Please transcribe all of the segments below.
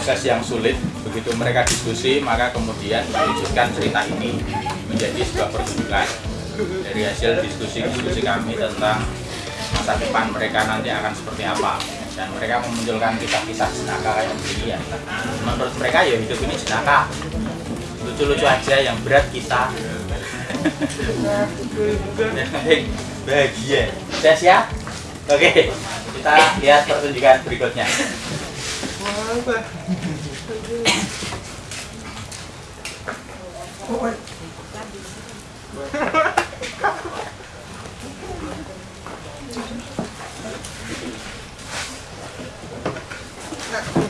proses yang sulit. Begitu mereka diskusi maka kemudian mewujudkan cerita ini menjadi sebuah pertunjukan. Dari hasil diskusi-diskusi kami tentang masa depan mereka nanti akan seperti apa. Dan mereka memunculkan kisah-kisah jenaka kayak begini ya. Menurut mereka ya hidup ini jenaka lucu-lucu aja yang berat kita. Bahagia. Sudah siap? oke kita lihat pertunjukan berikutnya Thank.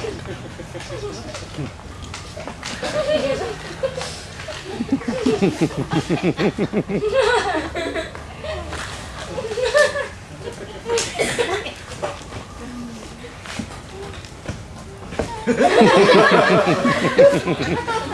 Ha ha ha ha.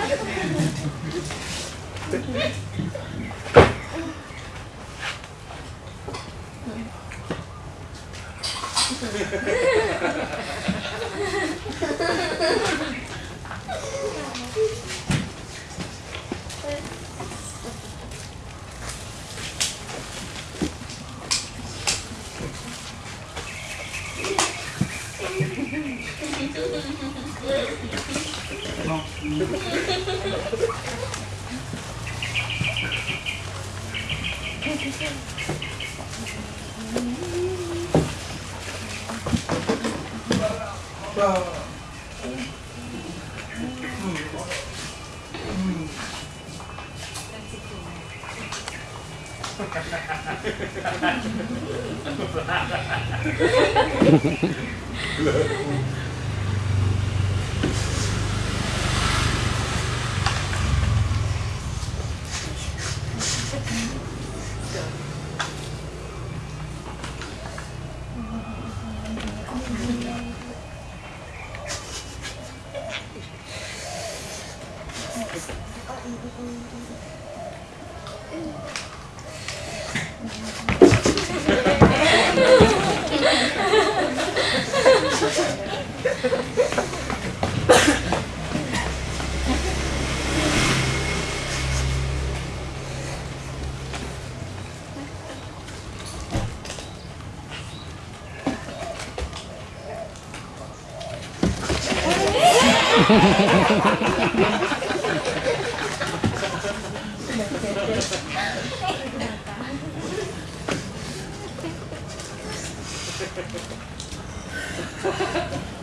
Ha ha ha ha. ハハハハ Ha ha ha ha!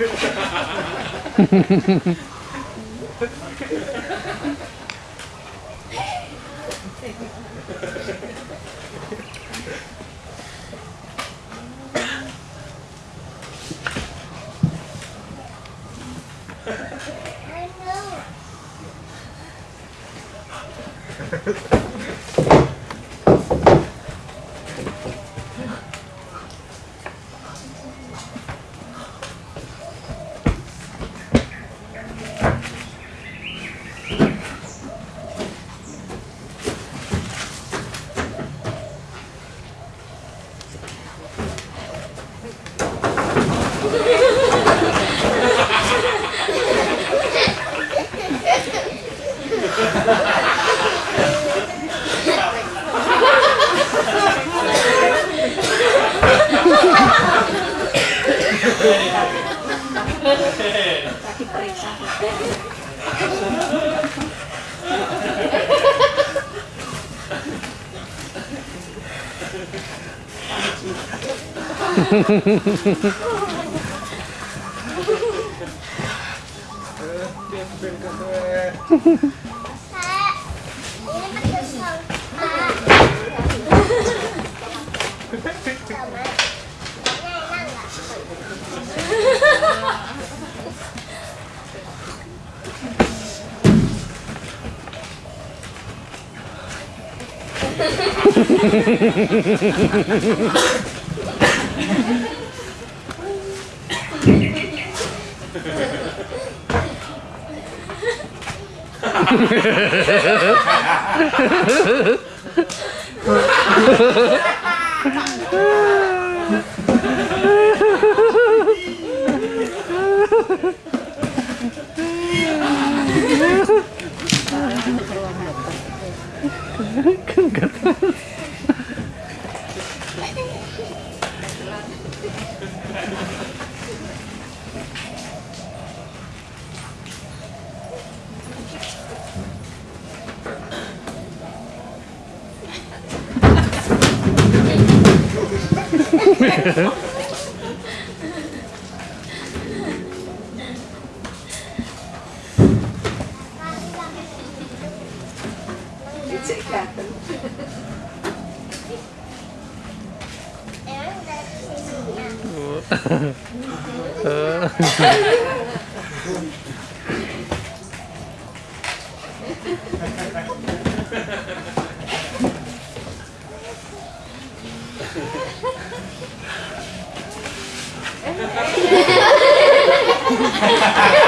I know. Ha ha ha ha ha ha ha. くんかった。Uh. Ha ha ha!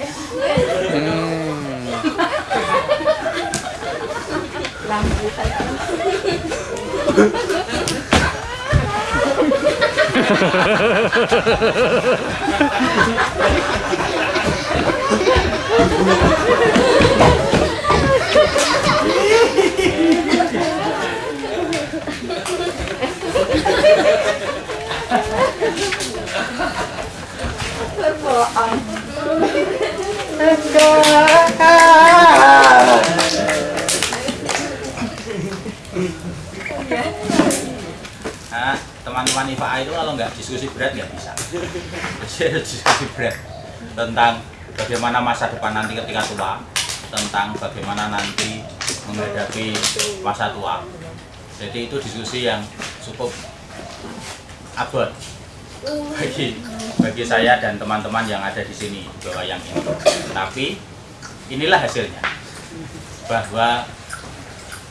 Hmm. Nah, teman-teman IFA itu kalau nggak diskusi berat nggak bisa. Jadi diskusi berat tentang bagaimana masa depan nanti ketika tua, tentang bagaimana nanti menghadapi masa tua. Jadi itu diskusi yang cukup abot bagi bagi saya dan teman-teman yang ada di sini bawah yang ini. Tapi inilah hasilnya bahwa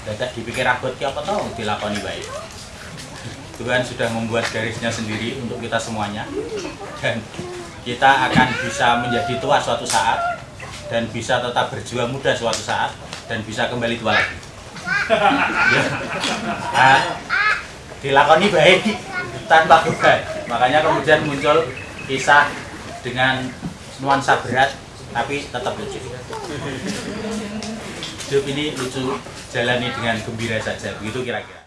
dadak dipikir abot ki apa tahu dilakoni baik. Tuhan sudah membuat garisnya sendiri untuk kita semuanya dan kita akan bisa menjadi tua suatu saat dan bisa tetap berjuang muda suatu saat dan bisa kembali tua lagi. Ya. Nah, dilakoni baik tanpa beban. Makanya kemudian muncul kisah dengan nuansa berat tapi tetap lucu. Hidup ini lucu, jalani dengan gembira saja. Begitu kira-kira.